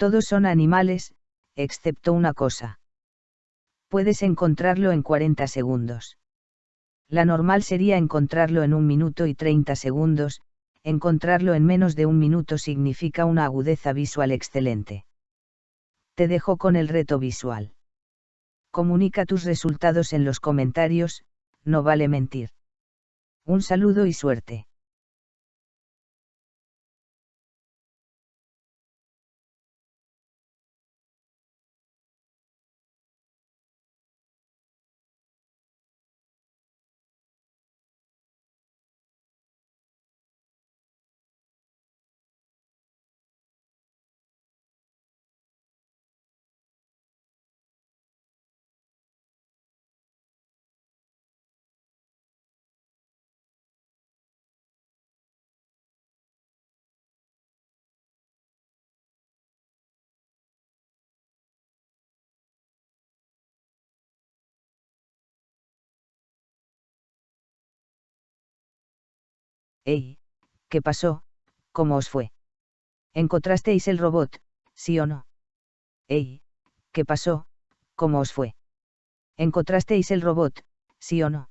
Todos son animales, excepto una cosa. Puedes encontrarlo en 40 segundos. La normal sería encontrarlo en un minuto y 30 segundos, encontrarlo en menos de un minuto significa una agudeza visual excelente. Te dejo con el reto visual. Comunica tus resultados en los comentarios, no vale mentir. Un saludo y suerte. Ey, ¿qué pasó? ¿Cómo os fue? ¿Encontrasteis el robot, sí o no? Ey, ¿qué pasó? ¿Cómo os fue? ¿Encontrasteis el robot, sí o no?